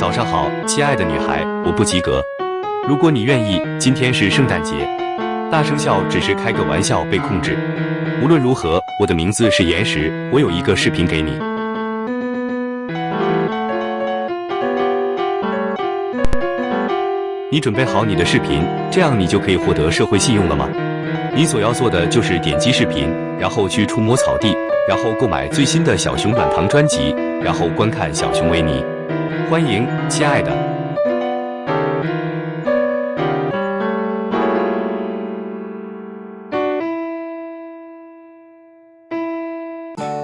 早上好，亲爱的女孩，我不及格。如果你愿意，今天是圣诞节，大声笑只是开个玩笑，被控制。无论如何，我的名字是岩石，我有一个视频给你。你准备好你的视频，这样你就可以获得社会信用了吗？你所要做的就是点击视频，然后去触摸草地，然后购买最新的小熊软糖专辑，然后观看小熊维尼。欢迎，亲爱的。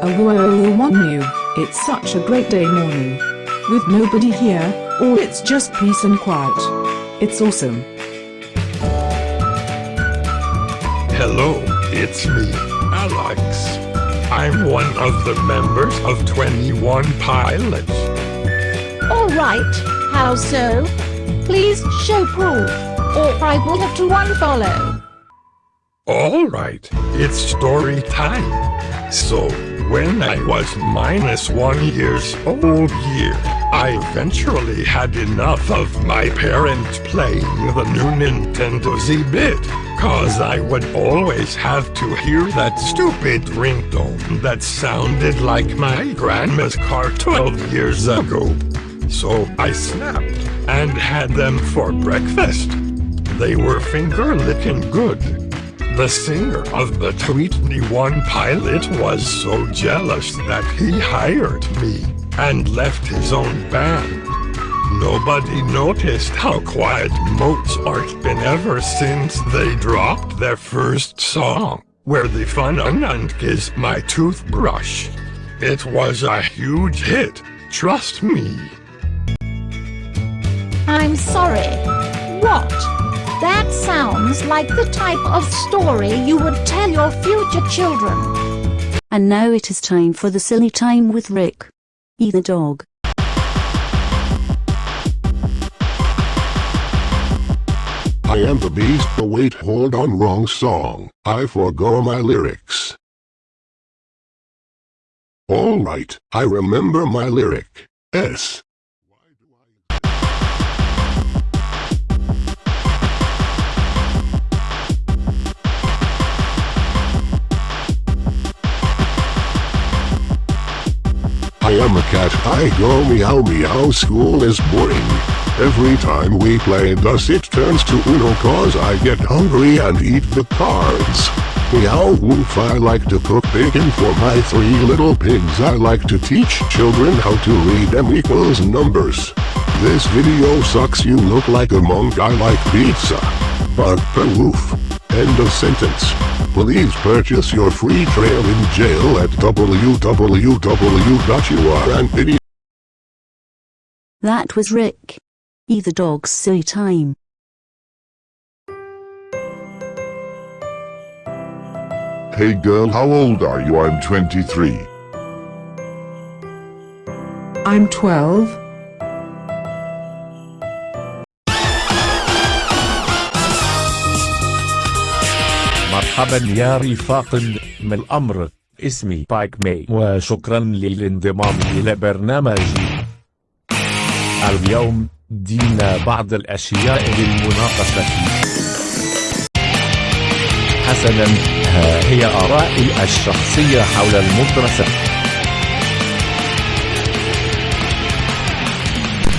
Oh, one you. It's such a great day morning. With nobody here, or it's just peace and quiet. It's awesome. Hello, it's me, Alex. I'm one of the members of 21 Pilots. Alright, how so? Please show proof, or I will have to unfollow. Alright, it's story time. So, when I was minus one years old year, I eventually had enough of my parents playing the new Nintendo Z-Bit, cause I would always have to hear that stupid ringtone that sounded like my grandma's car 12 years ago. So I snapped and had them for breakfast. They were finger-licking good. The singer of the Tweetney One pilot was so jealous that he hired me and left his own band. Nobody noticed how quiet Mozart's been ever since they dropped their first song, where the fun and kiss my toothbrush. It was a huge hit, trust me. I'm sorry. What? That sounds like the type of story you would tell your future children. And now it is time for the silly time with Rick. E the dog. I am the beast, but wait, hold on, wrong song. I forgo my lyrics. Alright, I remember my lyric. S. I am a cat, I go meow meow, school is boring. Every time we play thus it turns to Uno cause I get hungry and eat the cards. Meow woof I like to cook bacon for my three little pigs I like to teach children how to read M equals numbers. This video sucks you look like a monk I like pizza. Bug woof. End of sentence. Please purchase your free trail in jail at www.urandvideo. That was Rick. Either the dog's silly time. Hey girl how old are you? I'm 23. I'm 12. مرحبا يا رفاق من الأمر؟ اسمي بايك مي وشكرا للانضمام إلى برنامجي. اليوم دينا بعض الأشياء للمناقشة. حسنا ها هي آرائي الشخصية حول المدرسة.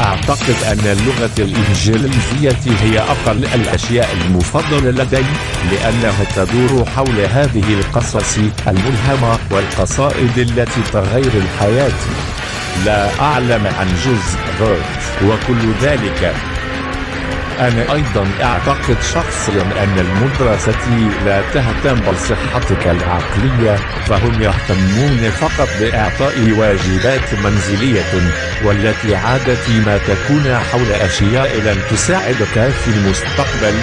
أعتقد أن اللغة الإنجليزية هي أقل الأشياء المفضلة لدي لأنها تدور حول هذه القصص الملهمة والقصائد التي تغير الحياة. لا أعلم عن جزء غيرت وكل ذلك أنا أيضا أعتقد شخصيا أن المدرسة لا تهتم بصحتك العقلية فهم يهتمون فقط بإعطاء واجبات منزلية والتي عادة ما تكون حول أشياء لن تساعدك في المستقبل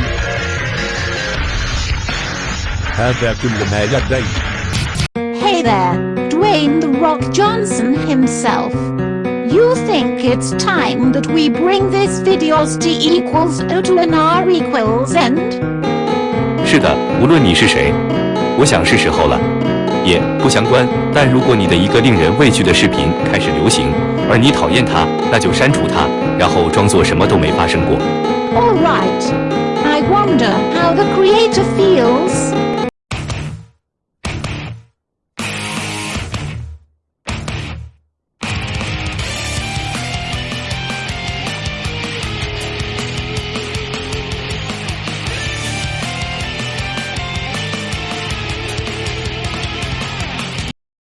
هذا كل ما لدي Hey there, Dwayne The Rock Johnson himself. You think it's time that we bring this videos T equals O to an R equals end? 是的，无论你是谁，我想是时候了。也不相关，但如果你的一个令人畏惧的视频开始流行， 而你讨厌它，那就删除它，然后装作什么都没发生过。 Alright. I wonder how the creator feels.